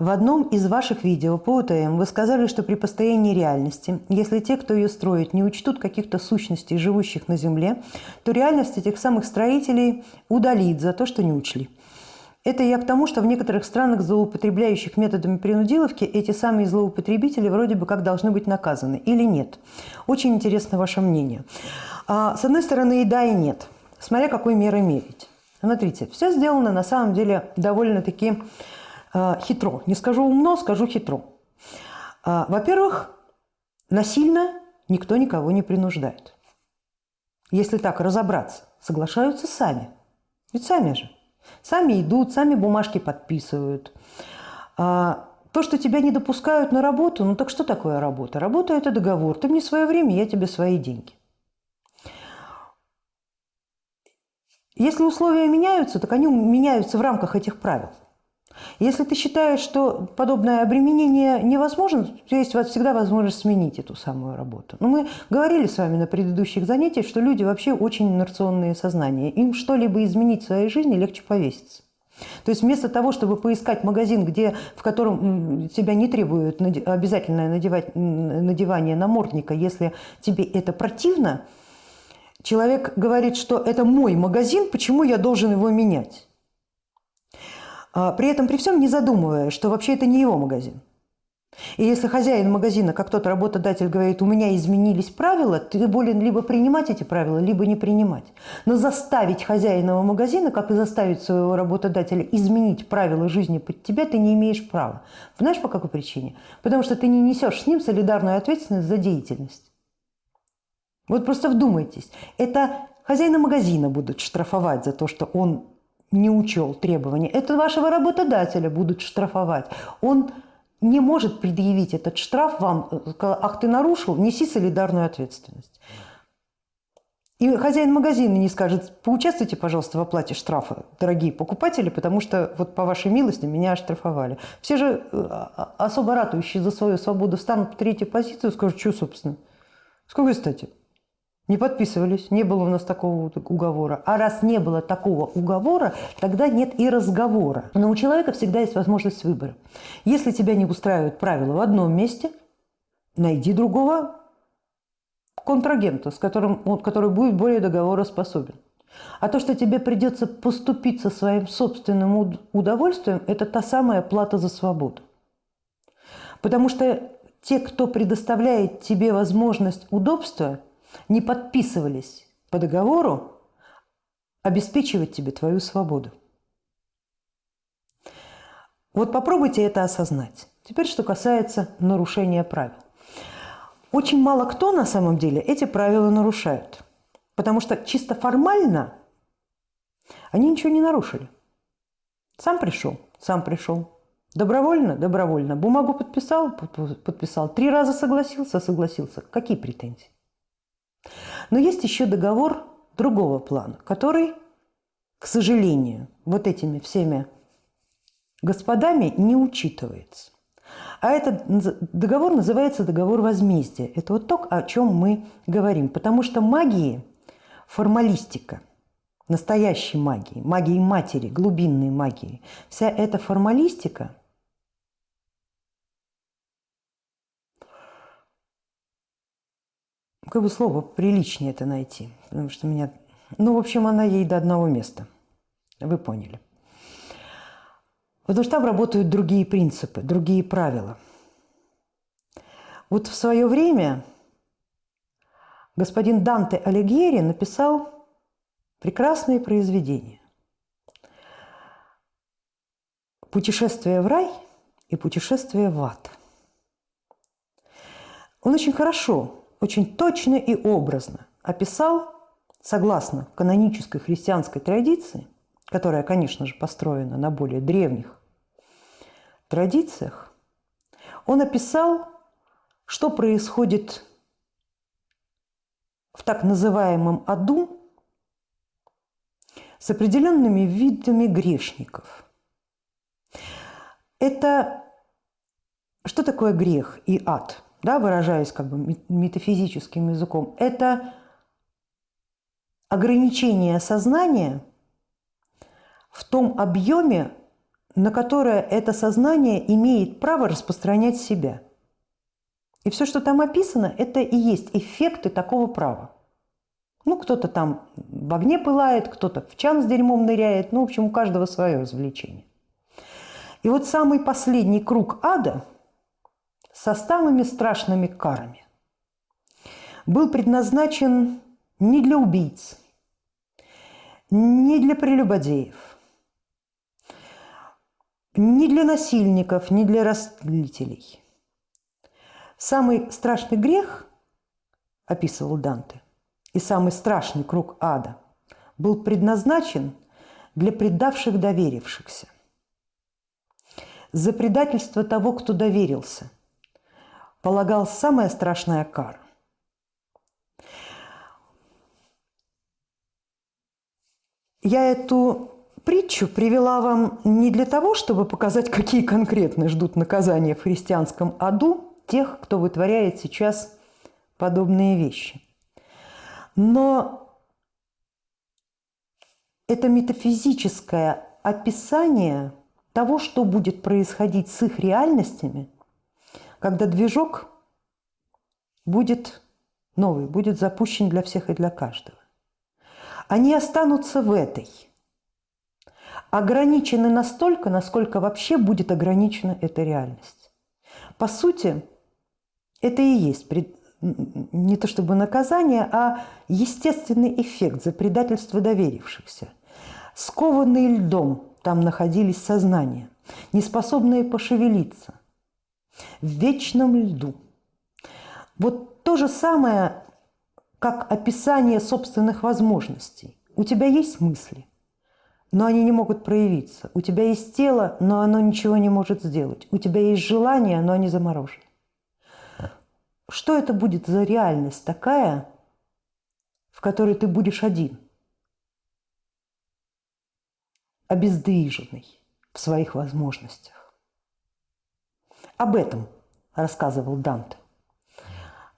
В одном из ваших видео по УТМ вы сказали, что при постоянной реальности, если те, кто ее строит, не учтут каких-то сущностей, живущих на Земле, то реальность этих самых строителей удалит за то, что не учли. Это я к тому, что в некоторых странах, злоупотребляющих методами принудиловки, эти самые злоупотребители вроде бы как должны быть наказаны или нет. Очень интересно ваше мнение. А, с одной стороны и да, и нет, смотря какой мерой мерить. Смотрите, все сделано на самом деле довольно-таки хитро. Не скажу умно, скажу хитро. А, во-первых, насильно никто никого не принуждает. Если так разобраться, соглашаются сами. Ведь сами же. Сами идут, сами бумажки подписывают. А, то, что тебя не допускают на работу, ну так что такое работа? Работа – это договор. Ты мне свое время, я тебе свои деньги. Если условия меняются, так они меняются в рамках этих правил. Если ты считаешь, что подобное обременение невозможно, то есть всегда возможность сменить эту самую работу. Но мы говорили с вами на предыдущих занятиях, что люди вообще очень инерционные сознания. Им что-либо изменить в своей жизни легче повеситься. То есть вместо того, чтобы поискать магазин, где, в котором тебя не требуют обязательное надевать, надевание намордника, если тебе это противно, человек говорит, что это мой магазин, почему я должен его менять? А, при этом при всем не задумывая, что вообще это не его магазин. И если хозяин магазина, как тот работодатель говорит, у меня изменились правила, ты болен либо принимать эти правила, либо не принимать. Но заставить хозяина магазина, как и заставить своего работодателя изменить правила жизни под тебя, ты не имеешь права. Знаешь, по какой причине? Потому что ты не несешь с ним солидарную ответственность за деятельность. Вот просто вдумайтесь. Это хозяина магазина будут штрафовать за то, что он не учел требования, это вашего работодателя будут штрафовать. Он не может предъявить этот штраф вам, ах, ты нарушил, неси солидарную ответственность. И хозяин магазина не скажет, поучаствуйте, пожалуйста, в оплате штрафа, дорогие покупатели, потому что вот по вашей милости меня оштрафовали. Все же э, особо ратующие за свою свободу станут в третью позицию скажут, что, собственно, с какой стати? Не подписывались, не было у нас такого уговора. А раз не было такого уговора, тогда нет и разговора. Но у человека всегда есть возможность выбора. Если тебя не устраивают правила в одном месте, найди другого контрагента, с которым, который будет более договороспособен. А то, что тебе придется поступить со своим собственным удовольствием, это та самая плата за свободу. Потому что те, кто предоставляет тебе возможность удобства – не подписывались по договору обеспечивать тебе твою свободу. Вот попробуйте это осознать. Теперь, что касается нарушения правил. Очень мало кто на самом деле эти правила нарушают. Потому что чисто формально они ничего не нарушили. Сам пришел, сам пришел. Добровольно? Добровольно. Бумагу подписал? Подписал. Три раза согласился? Согласился. Какие претензии? Но есть еще договор другого плана, который, к сожалению, вот этими всеми господами не учитывается. А этот договор называется договор возмездия. Это вот то, о чем мы говорим. Потому что магии, формалистика, настоящей магии, магии матери, глубинной магии, вся эта формалистика – как бы слово приличнее это найти, потому что меня... Ну, в общем, она ей до одного места. Вы поняли. Потому что там работают другие принципы, другие правила. Вот в свое время господин Данте Алигьери написал прекрасное произведение «Путешествие в рай» и «Путешествие в ад». Он очень хорошо очень точно и образно описал, согласно канонической христианской традиции, которая, конечно же, построена на более древних традициях, он описал, что происходит в так называемом аду с определенными видами грешников. Это что такое грех и ад? Да, выражаясь как бы метафизическим языком, это ограничение сознания в том объеме, на которое это сознание имеет право распространять себя. И все, что там описано, это и есть эффекты такого права. Ну, кто-то там в огне пылает, кто-то в чан с дерьмом ныряет. Ну, в общем, у каждого свое развлечение. И вот самый последний круг ада со самыми страшными карами был предназначен не для убийц, не для прелюбодеев, не для насильников, не для растлителей. Самый страшный грех, описывал Данте, и самый страшный круг ада был предназначен для предавших доверившихся. За предательство того, кто доверился, полагал самая страшная кара. Я эту притчу привела вам не для того, чтобы показать, какие конкретно ждут наказания в христианском аду тех, кто вытворяет сейчас подобные вещи. Но это метафизическое описание того, что будет происходить с их реальностями, когда движок будет новый, будет запущен для всех и для каждого они останутся в этой. Ограничены настолько, насколько вообще будет ограничена эта реальность. По сути, это и есть не то чтобы наказание, а естественный эффект за предательство доверившихся. Скованные льдом там находились сознания, неспособные пошевелиться, в вечном льду. Вот то же самое как описание собственных возможностей. У тебя есть мысли, но они не могут проявиться. У тебя есть тело, но оно ничего не может сделать. У тебя есть желание, но они заморожены. Что это будет за реальность такая, в которой ты будешь один? Обездвиженный в своих возможностях. Об этом рассказывал Данте.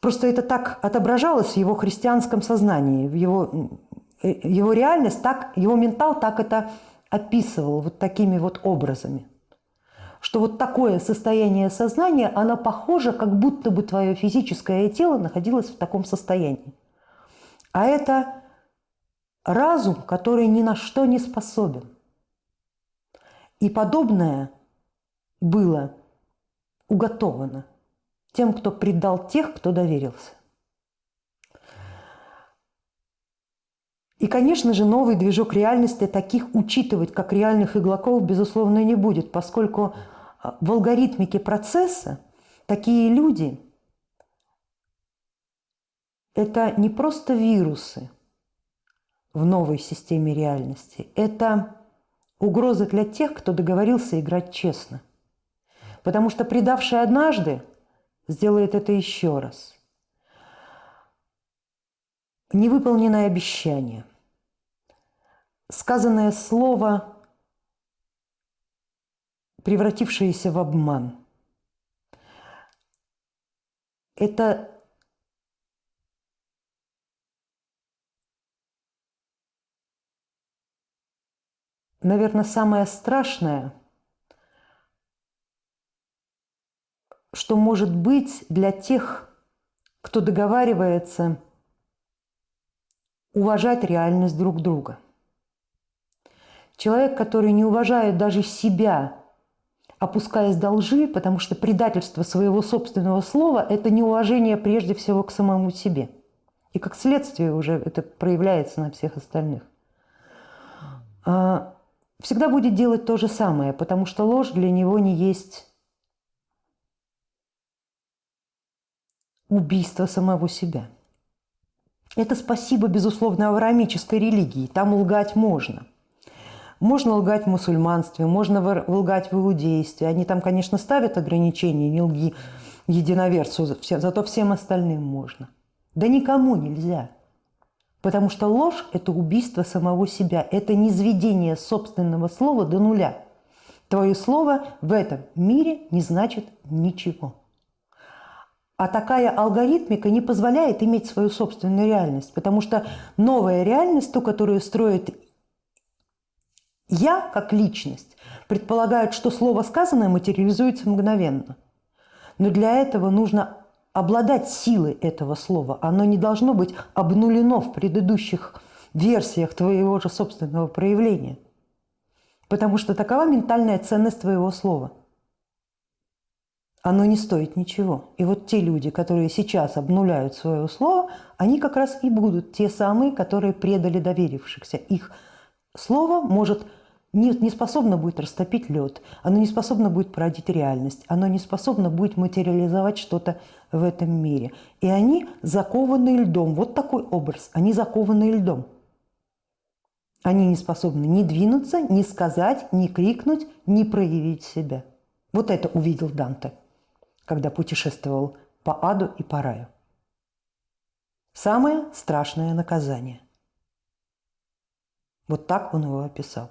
Просто это так отображалось в его христианском сознании, в его, э, его реальность, так, его ментал так это описывал вот такими вот образами. Что вот такое состояние сознания, оно похоже, как будто бы твое физическое тело находилось в таком состоянии. А это разум, который ни на что не способен. И подобное было уготовано – тем, кто предал тех, кто доверился. И, конечно же, новый движок реальности таких учитывать, как реальных иглаков, безусловно, не будет, поскольку а, в алгоритмике процесса такие люди – это не просто вирусы в новой системе реальности, это угроза для тех, кто договорился играть честно. Потому что предавший однажды – сделает это еще раз. Невыполненное обещание. Сказанное слово, превратившееся в обман. Это наверное, самое страшное – что может быть для тех, кто договаривается уважать реальность друг друга. Человек, который не уважает даже себя, опускаясь до лжи, потому что предательство своего собственного слова – это неуважение прежде всего к самому себе. И как следствие уже это проявляется на всех остальных. А, всегда будет делать то же самое, потому что ложь для него не есть убийство самого себя. Это спасибо, безусловно, авраамической религии. Там лгать можно. Можно лгать в мусульманстве, можно лгать в иудействе. Они там, конечно, ставят ограничения, не лги единоверцу, зато всем остальным можно. Да никому нельзя. Потому что ложь – это убийство самого себя, это низведение собственного слова до нуля. Твое слово в этом мире не значит ничего. А такая алгоритмика не позволяет иметь свою собственную реальность, потому что новая реальность, ту, которую строит Я, как личность, предполагает, что слово сказанное материализуется мгновенно. Но для этого нужно обладать силой этого слова. Оно не должно быть обнулено в предыдущих версиях твоего же собственного проявления. Потому что такова ментальная ценность твоего слова. Оно не стоит ничего. И вот те люди, которые сейчас обнуляют свое слово, они как раз и будут те самые, которые предали доверившихся. Их слово может не, не способно будет растопить лед, оно не способно будет породить реальность, оно не способно будет материализовать что-то в этом мире. И они закованы льдом. Вот такой образ. Они закованы льдом. Они не способны ни двинуться, ни сказать, ни крикнуть, ни проявить себя. Вот это увидел Данте, когда путешествовал по аду и по раю. Самое страшное наказание. Вот так он его описал.